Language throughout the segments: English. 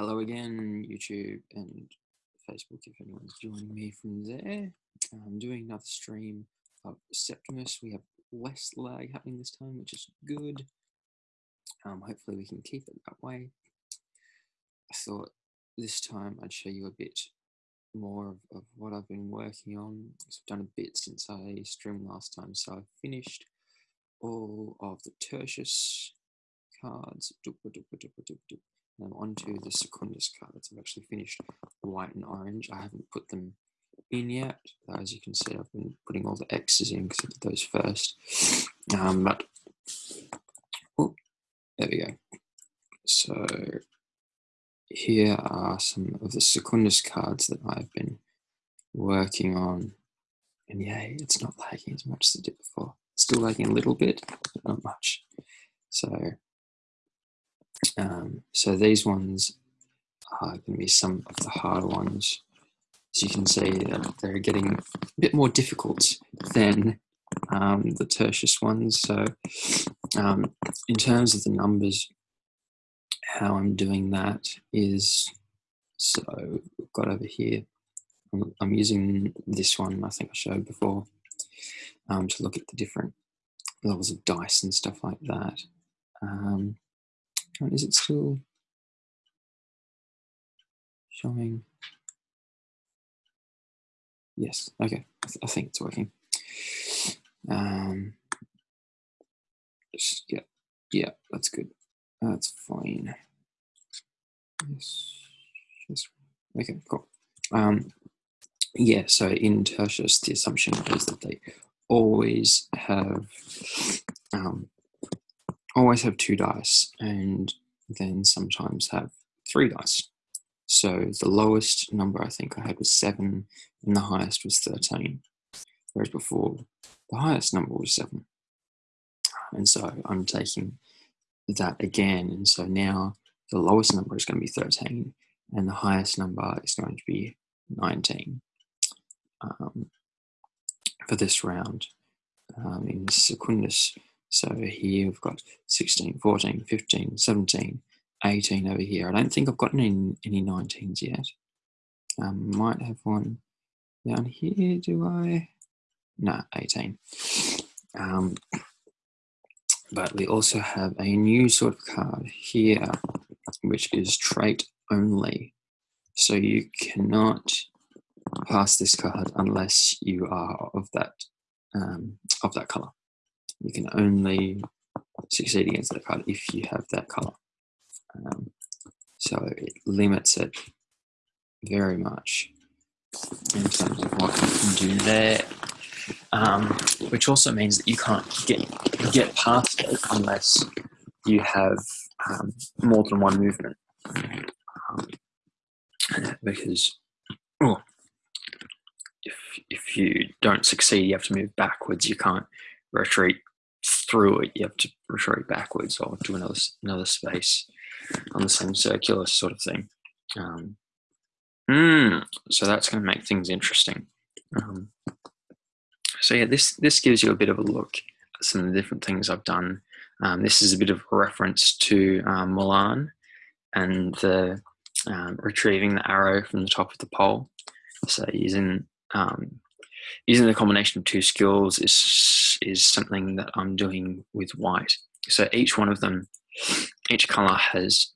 Hello again, YouTube and Facebook, if anyone's joining me from there. I'm doing another stream of Septimus. We have less lag happening this time, which is good. Um, hopefully we can keep it that way. I thought this time I'd show you a bit more of, of what I've been working on. I've done a bit since I streamed last time, so I've finished all of the Tertius cards. Now onto the Secundus cards. I've actually finished white and orange. I haven't put them in yet. As you can see, I've been putting all the X's in because I did those first. Um, but, oh, there we go. So here are some of the Secundus cards that I've been working on. And yay, it's not lagging as much as it did before. It's still lagging a little bit, but not much. So um, so these ones are going to be some of the harder ones. As you can see, that they're getting a bit more difficult than um, the tertius ones. So um, in terms of the numbers, how I'm doing that is, so we've got over here, I'm, I'm using this one I think I showed before um, to look at the different levels of dice and stuff like that. Um, is it still showing? Yes, okay, I, th I think it's working. Um, just, yeah, yeah, that's good. That's fine. Yes, yes. Okay, cool. Um, yeah, so in Tertius, the assumption is that they always have um, always have two dice and then sometimes have three dice. So the lowest number I think I had was seven and the highest was 13. Whereas before the highest number was seven. And so I'm taking that again. And so now the lowest number is going to be 13 and the highest number is going to be 19 um, for this round um, in Secundus so here we've got 16, 14, 15, 17, 18 over here. I don't think I've got any, any 19s yet. Um, might have one down here, do I? No, 18. Um, but we also have a new sort of card here, which is trait only. So you cannot pass this card unless you are of that um, of that color you can only succeed against that card if you have that color. Um, so it limits it very much in terms of what you can do there. Um, which also means that you can't get get past it unless you have um, more than one movement. Um, because oh, if if you don't succeed, you have to move backwards. You can't retreat through it, you have to retreat backwards or to another another space on the same circular sort of thing. Um, mm, so that's going to make things interesting. Um, so yeah, this this gives you a bit of a look at some of the different things I've done. Um, this is a bit of a reference to um, Mulan and the um, retrieving the arrow from the top of the pole. So using um, using the combination of two skills is is something that I'm doing with white. So each one of them, each color has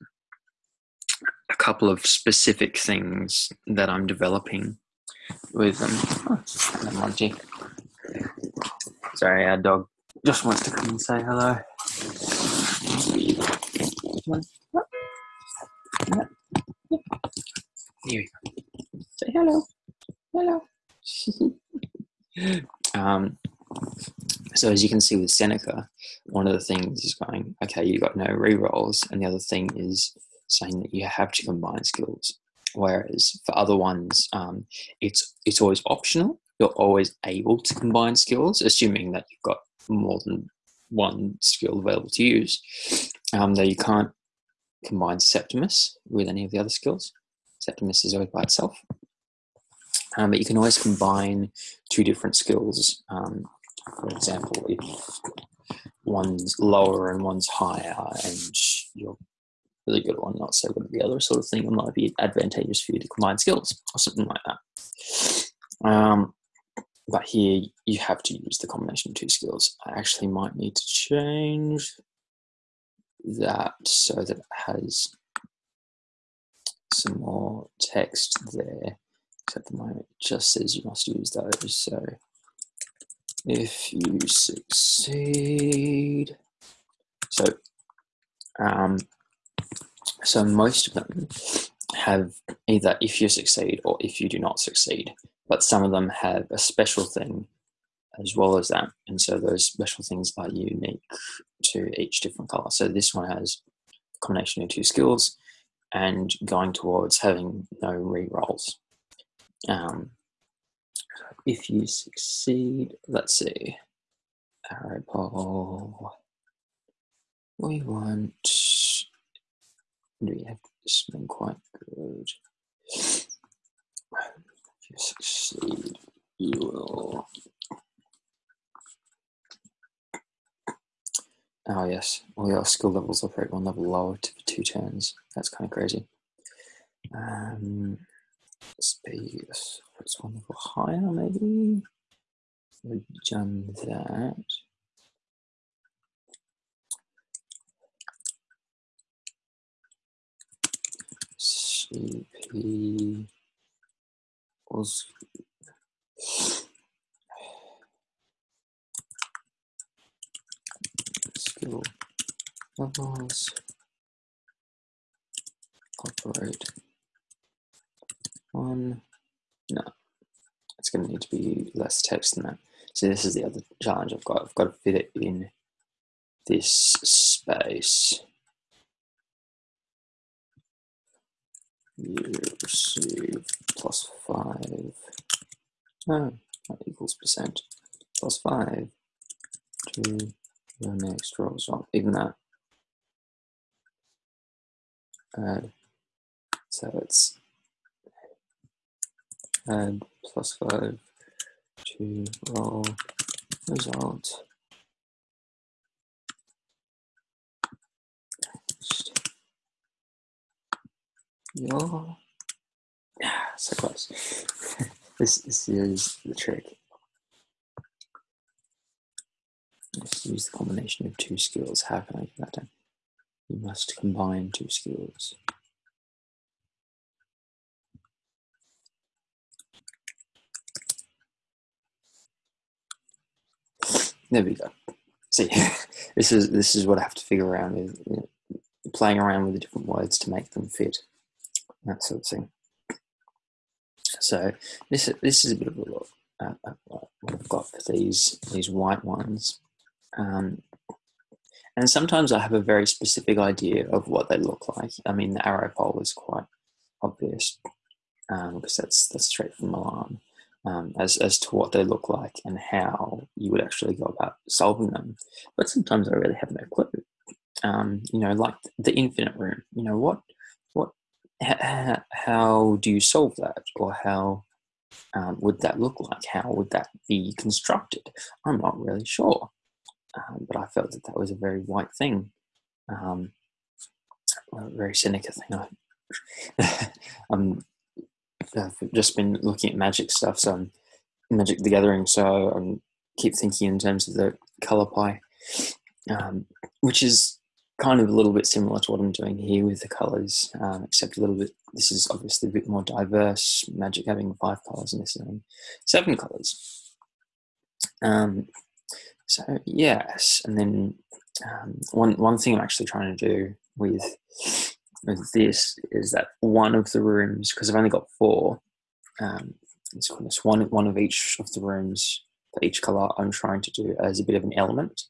a couple of specific things that I'm developing with them. Oh. Sorry, our dog just wants to come and say hello. Here we go. Say hello. Hello. um, so as you can see with Seneca, one of the things is going, okay, you've got no re-rolls, and the other thing is saying that you have to combine skills. Whereas for other ones, um, it's it's always optional. You're always able to combine skills, assuming that you've got more than one skill available to use. Um, though you can't combine Septimus with any of the other skills. Septimus is always by itself. Um, but you can always combine two different skills. Um, for example, if one's lower and one's higher and you're really good at one, not so good at the other sort of thing. It might be advantageous for you to combine skills or something like that. Um, but here you have to use the combination of two skills. I actually might need to change that so that it has some more text there. At the moment, it just says you must use those. So if you succeed, so um, so most of them have either if you succeed or if you do not succeed, but some of them have a special thing as well as that. And so those special things are unique to each different color. So this one has a combination of two skills and going towards having no re-rolls. Um, if you succeed, let's see, arrow pole, we want, we have something quite good. If you succeed, you will Oh yes, all your skill levels operate one level lower to, for two turns. That's kind of crazy. Um, speed, it's one level higher maybe. We've done that. CP was levels. Operate one no it's going to need to be less text than that. So this is the other challenge I've got. I've got to fit it in this space. You receive plus five. No that equals percent. Plus five. To your next row so even that. Add. So it's add plus five to roll oh, result your yeah so close this, this is the trick use the combination of two skills. How can I get that? You must combine two skills. There we go. See, this is this is what I have to figure around with, you know, playing around with the different words to make them fit, that sort of thing. So this this is a bit of a look at, at what I've got for these these white ones. Um, and sometimes I have a very specific idea of what they look like. I mean, the arrow pole is quite obvious because um, that's that's straight from Mulan um, as as to what they look like and how you would actually go about solving them. But sometimes I really have no clue. Um, you know, like the infinite room. You know, what what how, how do you solve that, or how um, would that look like? How would that be constructed? I'm not really sure um, but I felt that that was a very white thing, um, a very Seneca thing. I, I've just been looking at magic stuff, so I'm Magic the Gathering, so I keep thinking in terms of the color pie, um, which is kind of a little bit similar to what I'm doing here with the colors, um, except a little bit. This is obviously a bit more diverse. Magic having five colors and this having seven colors. Um, so yes, and then um, one one thing I'm actually trying to do with with this is that one of the rooms because I've only got four. Um, it's one one of each of the rooms for each color. I'm trying to do as a bit of an element.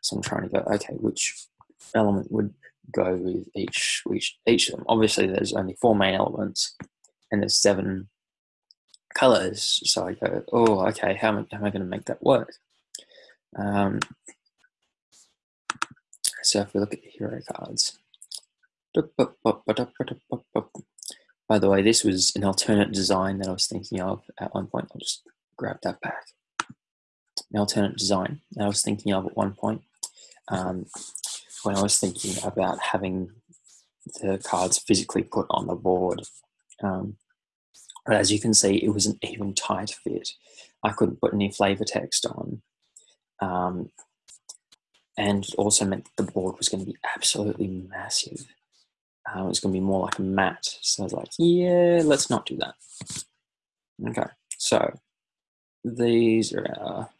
So I'm trying to go okay, which element would go with each each each of them. Obviously, there's only four main elements, and there's seven colors. So I go, oh, okay, how am, how am I going to make that work? Um, so if we look at the hero cards, by the way, this was an alternate design that I was thinking of at one point. I'll just grab that back. An alternate design that I was thinking of at one point um, when I was thinking about having the cards physically put on the board. Um, but as you can see, it was an even tight fit. I couldn't put any flavor text on. Um, and it also meant the board was going to be absolutely massive. Uh, it was going to be more like a mat. So I was like, yeah, let's not do that. Okay, so these are our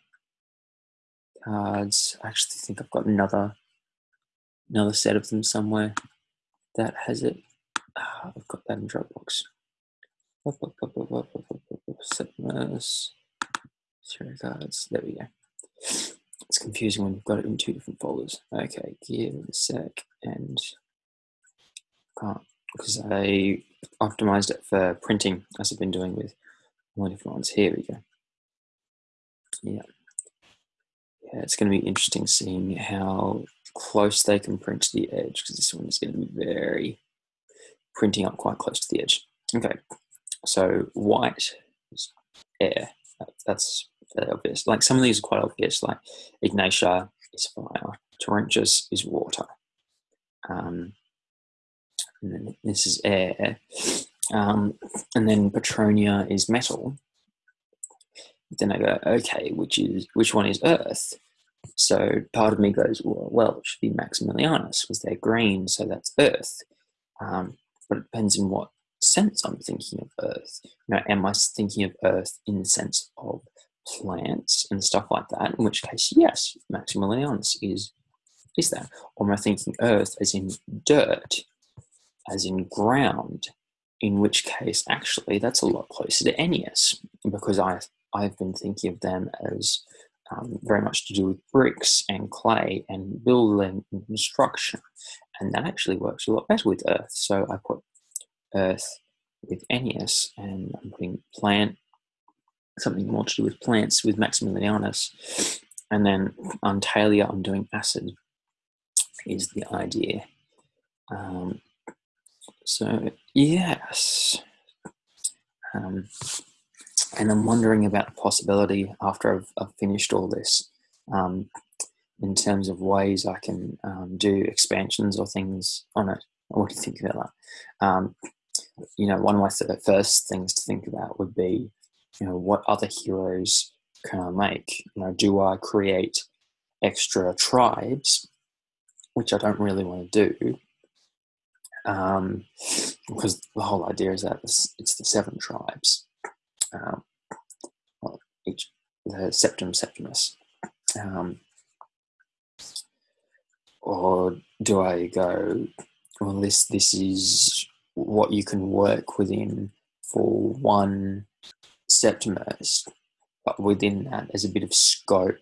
cards. I actually think I've got another another set of them somewhere that has it. Oh, I've got that in Dropbox. Zero cards. There we go. It's confusing when you've got it in two different folders. Okay, give it a sec and because I optimized it for printing as I've been doing with all different ones. Here we go. Yeah. Yeah, it's going to be interesting seeing how close they can print to the edge because this one is going to be very printing up quite close to the edge. Okay, so white is air. That's fairly obvious. Like some of these are quite obvious, like Ignatia is fire, Torrentius is water. And then this is air. Um, and then Petronia is metal. Then I go, okay, which is which one is earth? So part of me goes, well, well it should be Maximilianus because they're green, so that's earth. Um, but it depends in what sense I'm thinking of earth. You know, am I thinking of earth in the sense of plants and stuff like that? In which case, yes, Maximilianus is is that. Or am I thinking earth as in dirt, as in ground? In which case, actually, that's a lot closer to Ennius because I I've been thinking of them as um, very much to do with bricks and clay and building and construction. And that actually works a lot better with earth. So I put earth with Ennius and I'm putting plant, something more to do with plants with Maximilianus. And then on Talia, I'm doing acid, is the idea. Um, so, yes. Um, and I'm wondering about the possibility after I've, I've finished all this um, in terms of ways I can um, do expansions or things on it. What do you think about that? Um, you know, one of my first things to think about would be, you know, what other heroes can I make? You know, do I create extra tribes, which I don't really want to do, um, because the whole idea is that it's, the seven tribes um, well, each the septum septimus. Um, or do I go, well, this this is what you can work within for one septimus, but within that there's a bit of scope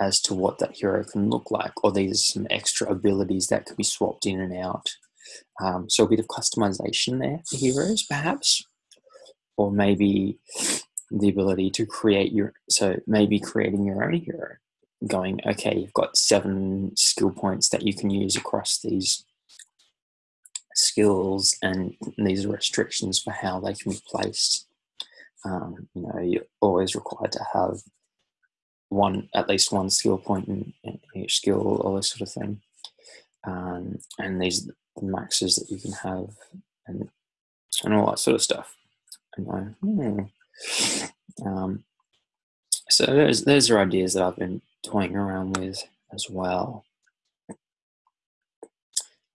as to what that hero can look like, or these are some extra abilities that can be swapped in and out. Um, so a bit of customization there for heroes, perhaps. Or maybe the ability to create your so maybe creating your own hero. Going okay you've got seven skill points that you can use across these skills and these are restrictions for how they can be placed. Um, you know you're always required to have one at least one skill point in, in each skill all this sort of thing. Um, and these the maxes that you can have and and all that sort of stuff Hmm. Um, so those those are ideas that I've been toying around with as well.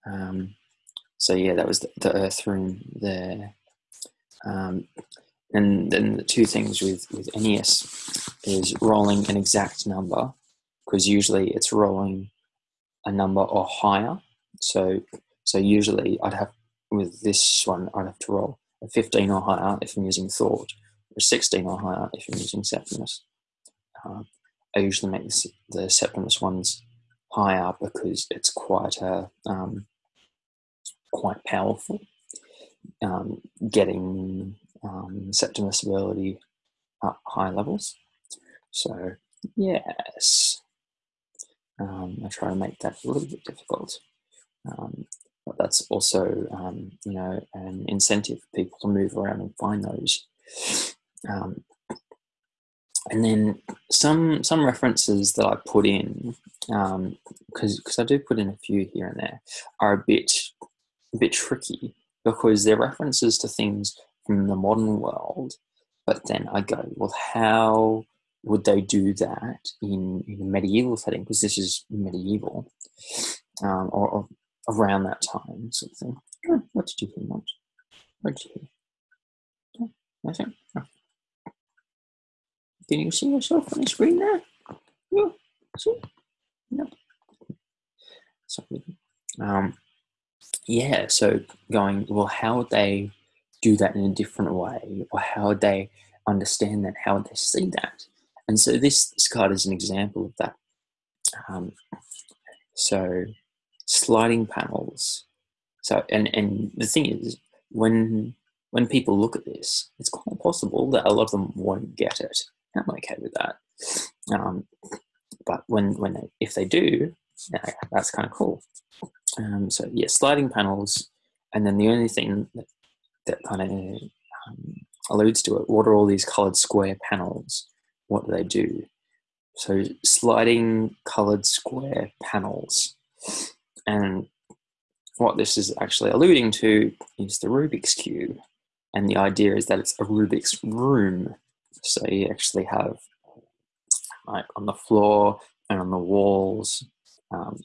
Um, so yeah, that was the, the Earth room there. Um, and then the two things with with Ennius is rolling an exact number because usually it's rolling a number or higher. So so usually I'd have with this one I'd have to roll a 15 or higher if I'm using thought, or a 16 or higher if I'm using Septimus. Uh, I usually make the, the Septimus ones higher because it's quite a um, quite powerful. Um, getting um, Septimus ability up high levels. So yes, um, I try to make that a little bit difficult. But that's also um, you know an incentive for people to move around and find those. Um, and then some some references that I put in because um, because I do put in a few here and there are a bit a bit tricky because they're references to things from the modern world. But then I go, well, how would they do that in, in a medieval setting? Because this is medieval um, or, or, around that time, sort of thing. Oh, what did you hear, What did you hear? Nothing. Oh. Can you see yourself on the screen there? No. See? No. Sorry. Um, yeah, so going, well, how would they do that in a different way? Or how would they understand that? How would they see that? And so this, this card is an example of that. Um, so sliding panels. So, and, and the thing is, when when people look at this, it's quite possible that a lot of them won't get it. I'm okay with that. Um, but when when they, if they do, yeah, that's kind of cool. Um, so yeah, sliding panels, and then the only thing that, that kind of um, alludes to it, what are all these colored square panels? What do they do? So sliding colored square panels. And what this is actually alluding to is the Rubik's Cube. And the idea is that it's a Rubik's room. So you actually have like on the floor and on the walls, um,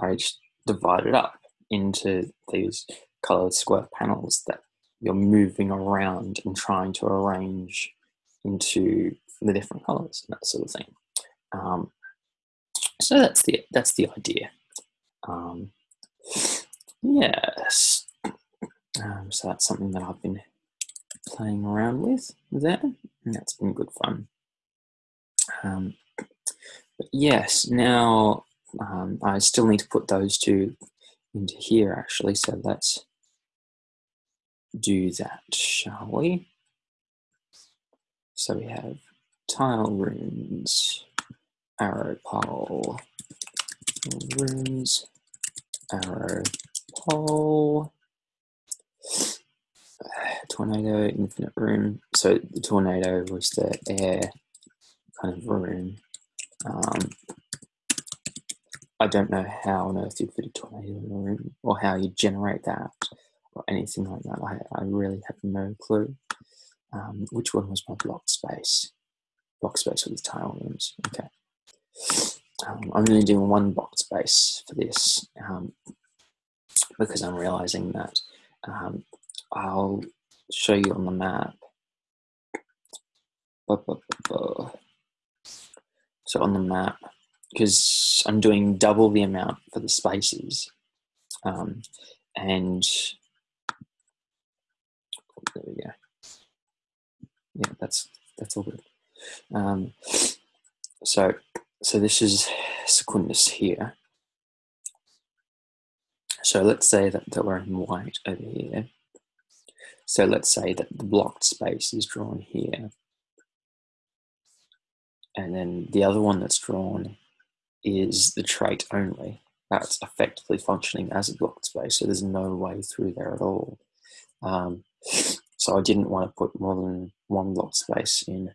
I just divide it up into these colored square panels that you're moving around and trying to arrange into the different colors and that sort of thing. Um, so that's the that's the idea. Um, yes. Um, so that's something that I've been playing around with there, and that's been good fun. Um, but yes, now um, I still need to put those two into here actually, so let's do that, shall we? So we have tile runes, arrow pole, runes, arrow pole, tornado, infinite room. So the tornado was the air kind of room. Um, I don't know how on earth you fit a tornado in a room or how you generate that or anything like that. I, I really have no clue. Um, which one was my block space? Block space with the tile rooms. Okay. Um, I'm only doing one box space for this um, because I'm realizing that um, I'll show you on the map. So on the map, because I'm doing double the amount for the spaces, um, and there we go. Yeah, that's that's all good. Um, so so this is Secundus here. So let's say that, that we're in white over here. So let's say that the blocked space is drawn here. And then the other one that's drawn is the trait only. That's effectively functioning as a blocked space, so there's no way through there at all. Um, so I didn't want to put more than one block space in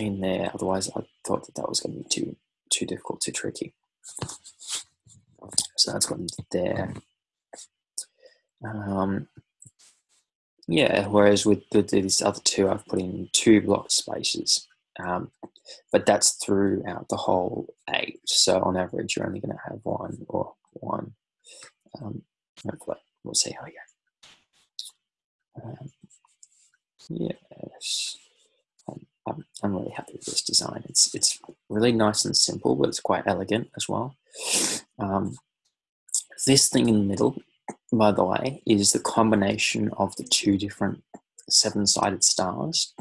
in there. Otherwise, I thought that that was going to be too too difficult, too tricky. So that's gone there. Um, yeah, whereas with the, these other two, I've put in two block spaces. Um, but that's throughout the whole eight. So on average, you're only going to have one or one. Um, hopefully, we'll see how we go. Um, yes. I'm, I'm really happy with this design. It's it's really nice and simple, but it's quite elegant as well. Um, this thing in the middle, by the way, is the combination of the two different seven-sided stars.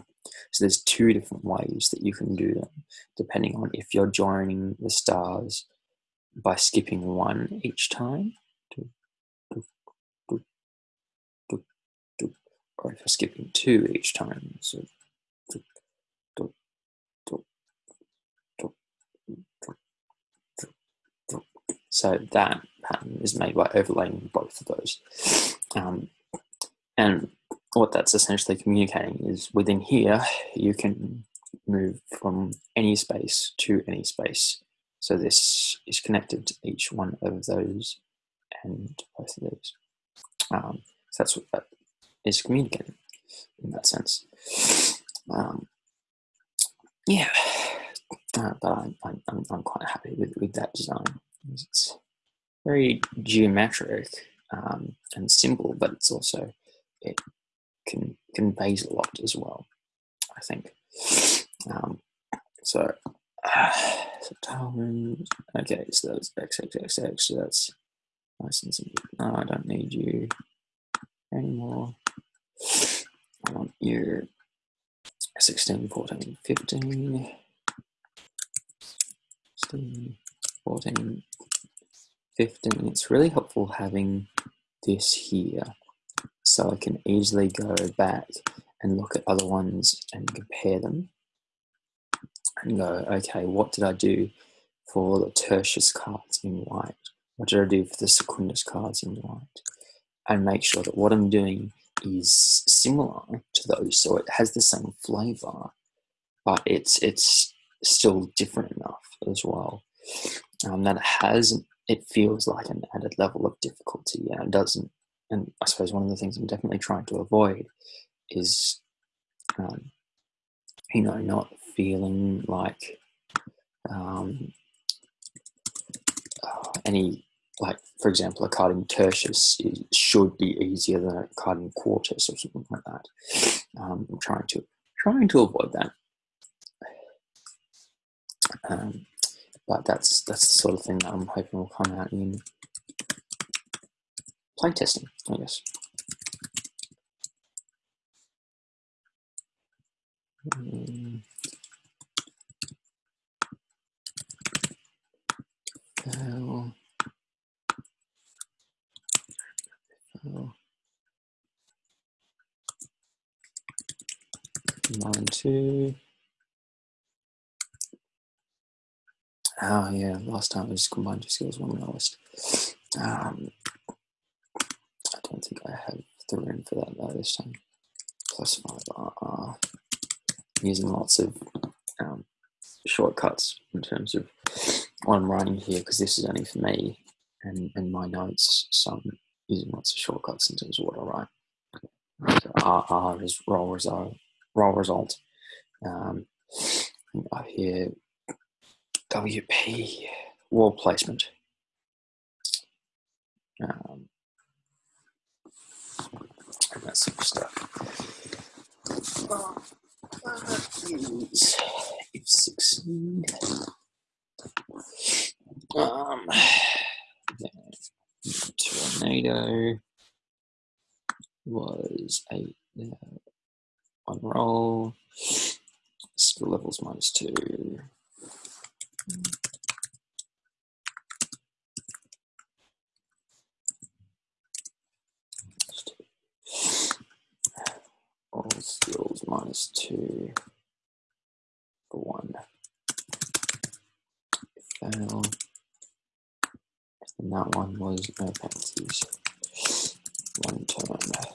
So there's two different ways that you can do them, depending on if you're joining the stars by skipping one each time, or if you're skipping two each time. So So that pattern is made by overlaying both of those. Um, and what that's essentially communicating is within here, you can move from any space to any space. So this is connected to each one of those and both of these. Um, so that's what that is communicating in that sense. Um, yeah, uh, but I'm, I'm, I'm quite happy with, with that design. It's very geometric um, and simple, but it's also, it can conveys a lot as well, I think. Um, so, uh, okay, so that's XXXX, so that's nice and simple. No, I don't need you anymore. I want you 16, 14, 15, 16, 14, 15. It's really helpful having this here so I can easily go back and look at other ones and compare them and go, okay, what did I do for the tertius cards in white? What did I do for the secundus cards in white? And make sure that what I'm doing is similar to those, so it has the same flavor, but it's it's still different enough as well. Um, that has it feels like an added level of difficulty, and it doesn't. And I suppose one of the things I'm definitely trying to avoid is, um, you know, not feeling like um, uh, any like for example a card in tertius should be easier than a card in quartus or something like that um, i'm trying to trying to avoid that um, but that's that's the sort of thing that i'm hoping will come out in playtesting i guess. Mm. So combine two. Oh yeah, last time it was combined two skills one lowest. Um, I don't think I have the room for that though this time. Plus five are using lots of um, shortcuts in terms of what I'm writing here because this is only for me and, and my notes. So I'm using lots of shortcuts in terms of what I write. So R, R is roll result. Roll result. Um, I hear WP wall placement. Um, and that sort of stuff. if succeed. Um, tornado was a uh, one roll. Skill levels minus two. All skills minus two for one. Fail. And that one was no penalties. One turn.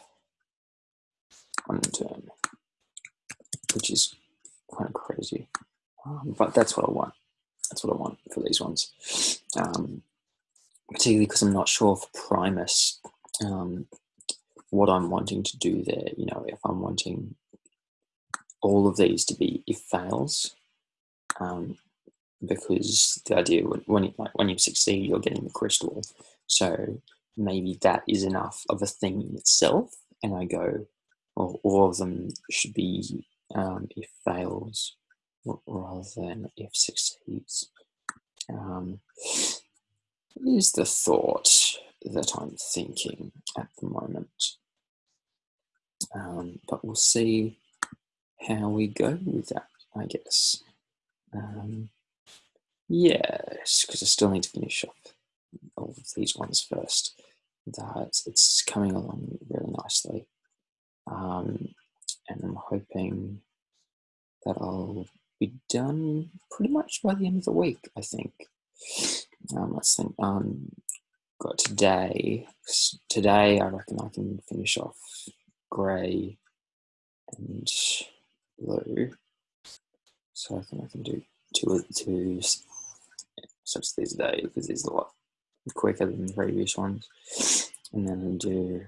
One turn. Which is kind of crazy. Um, but that's what I want. That's what I want for these ones. Um, particularly because I'm not sure for Primus um, what I'm wanting to do there. You know, if I'm wanting all of these to be if fails, um, because the idea when, when you, like when you succeed, you're getting the crystal. So maybe that is enough of a thing in itself. And I go, well, all of them should be um, if fails rather than if succeeds. Um, is the thought that I'm thinking at the moment. Um, but we'll see how we go with that, I guess. Um, yes, because I still need to finish off all of these ones first. That it's coming along really nicely. Um, and I'm hoping that I'll be done pretty much by the end of the week, I think. Um, let's think. Um, got today. Today, I reckon I can finish off grey and blue. So I think I can do two of two such these a day because these are a lot quicker than the previous ones. And then I do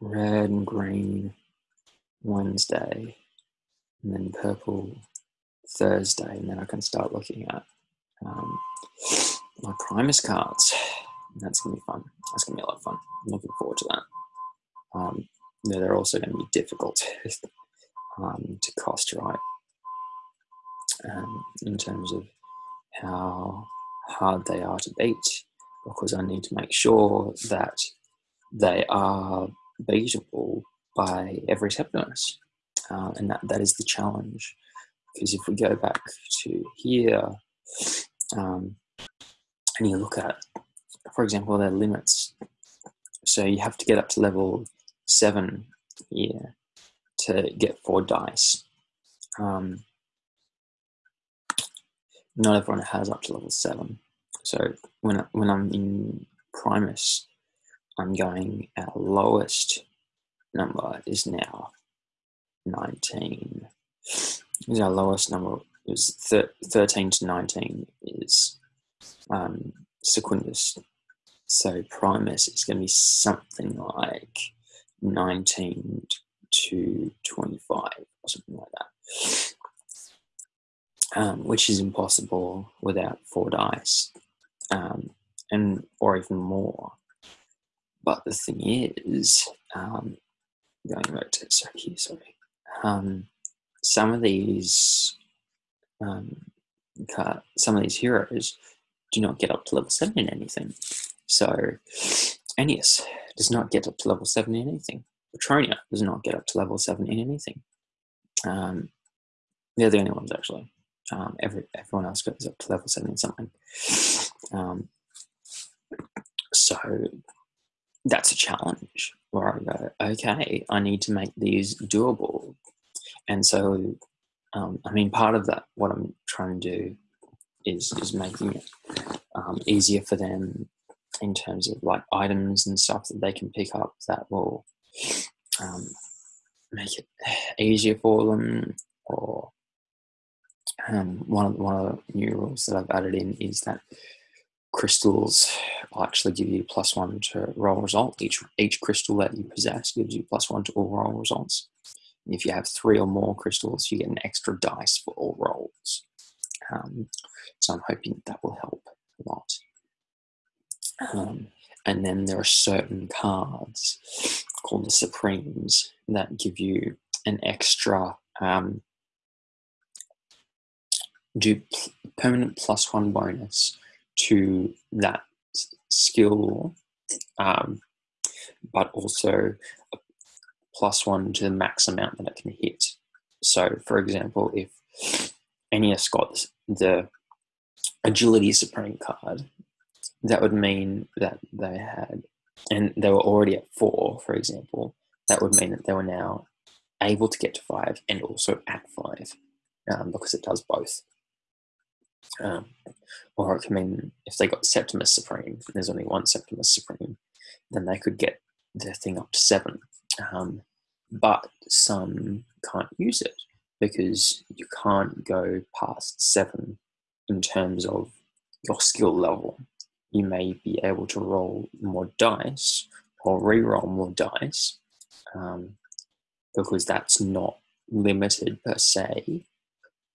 red and green Wednesday, and then purple Thursday, and then I can start looking at um, my Primus cards. That's gonna be fun. That's gonna be a lot of fun. I'm looking forward to that. Um, they're also going to be difficult um, to cost right um, in terms of how hard they are to beat because I need to make sure that they are beatable by every Septimus. Uh, and that, that is the challenge. Because if we go back to here um, and you look at, for example, their limits, so you have to get up to level seven here to get four dice. Um, not everyone has up to level seven. So when I, when I'm in Primus, I'm going our lowest number is now 19. Is our lowest number is thir 13 to 19 is um. So Primus is going to be something like 19 to 25 or something like that um, which is impossible without four dice, um, and or even more. But the thing is, um, going back to sorry, here, sorry, um, some of these, um, some of these heroes do not get up to level seven in anything. So, Ennius does not get up to level seven in anything. Petronia does not get up to level seven in anything. Um, they're the only ones actually. Um, every everyone else goes up to level seven in something. Um, so that's a challenge where I go, okay, I need to make these doable. And so, um, I mean, part of that, what I'm trying to do is is making it um, easier for them in terms of like items and stuff that they can pick up that will um, make it easier for them or um, one of one of the new rules that I've added in is that crystals will actually give you plus one to roll result. Each each crystal that you possess gives you plus one to all roll results. And if you have three or more crystals, you get an extra dice for all rolls. Um, so I'm hoping that will help a lot. Um, and then there are certain cards called the Supremes that give you an extra um, do permanent plus one bonus to that skill, um, but also plus one to the max amount that it can hit. So, for example, if Ennius got the Agility Supreme card, that would mean that they had, and they were already at four, for example, that would mean that they were now able to get to five and also at five um, because it does both. Um, or it can mean if they got Septimus Supreme, and there's only one Septimus Supreme, then they could get their thing up to seven. Um, but some can't use it because you can't go past seven in terms of your skill level. You may be able to roll more dice or re-roll more dice um, because that's not limited per se,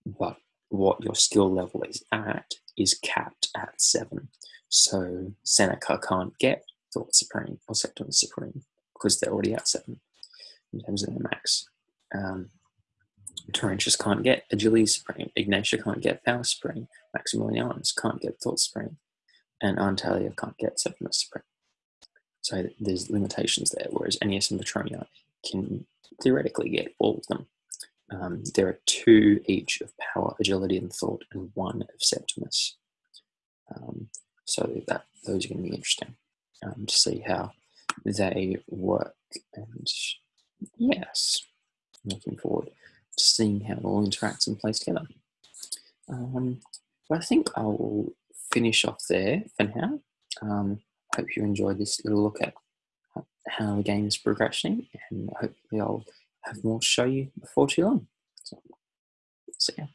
but what your skill level is at is capped at seven. So Seneca can't get Thought Supreme or Septimus Supreme because they're already at seven in terms of their max. Um, Torrentius can't get Agility Supreme. Ignatia can't get Power Supreme. Maximilianus can't get Thought Supreme. And Antalya can't get Septimus Supreme. So there's limitations there, whereas Ennius and Petronia can theoretically get all of them. Um, there are two each of power, agility, and thought, and one of Septimus. Um, so that those are going to be interesting um, to see how they work. And yes, looking forward to seeing how it all interacts and plays together. Um, but I think I will finish off there for now. Um, hope you enjoyed this little look at how the game is progressing, and hopefully I'll more to show you before too long. So, so yeah.